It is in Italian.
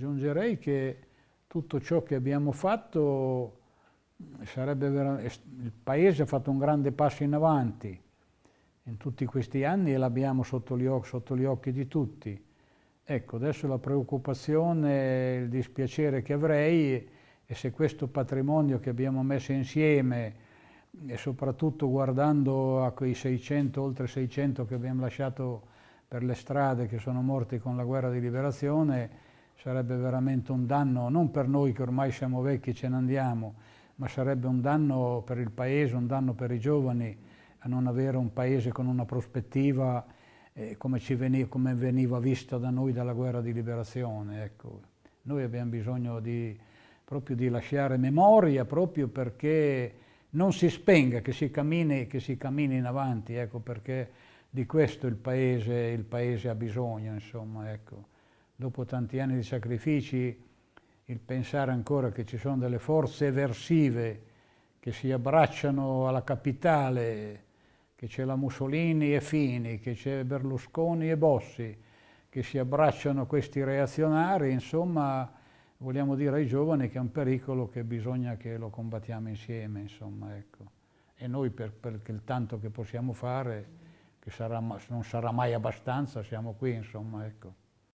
Aggiungerei che tutto ciò che abbiamo fatto il Paese ha fatto un grande passo in avanti in tutti questi anni e l'abbiamo sotto, sotto, gli occhi di tutti. Ecco, adesso la preoccupazione, il dispiacere che avrei è se questo patrimonio che abbiamo messo insieme e soprattutto guardando a quei 600, oltre 600 che abbiamo lasciato per le strade, che sono morti con la guerra di liberazione, sarebbe veramente un danno, non per noi che ormai siamo vecchi e ce ne andiamo, ma sarebbe un danno per il Paese, un danno per i giovani, a non avere un Paese con una prospettiva eh, come, veniva, come, veniva, vista da noi dalla guerra di liberazione. Ecco. Noi abbiamo bisogno di, proprio di lasciare memoria, proprio perché non si spenga, che si cammini, che si cammini in avanti, ecco, perché di questo il Paese, il paese ha bisogno, insomma, ecco. Dopo tanti anni di sacrifici, il pensare ancora che ci sono delle forze eversive che si abbracciano alla capitale, che c'è la Mussolini e Fini, che c'è Berlusconi e Bossi, che si abbracciano questi reazionari, insomma, vogliamo dire ai giovani che è un pericolo che bisogna che lo combattiamo insieme, insomma, ecco. E noi per, per il tanto che possiamo fare, che sarà, non sarà mai abbastanza, siamo qui, insomma, ecco.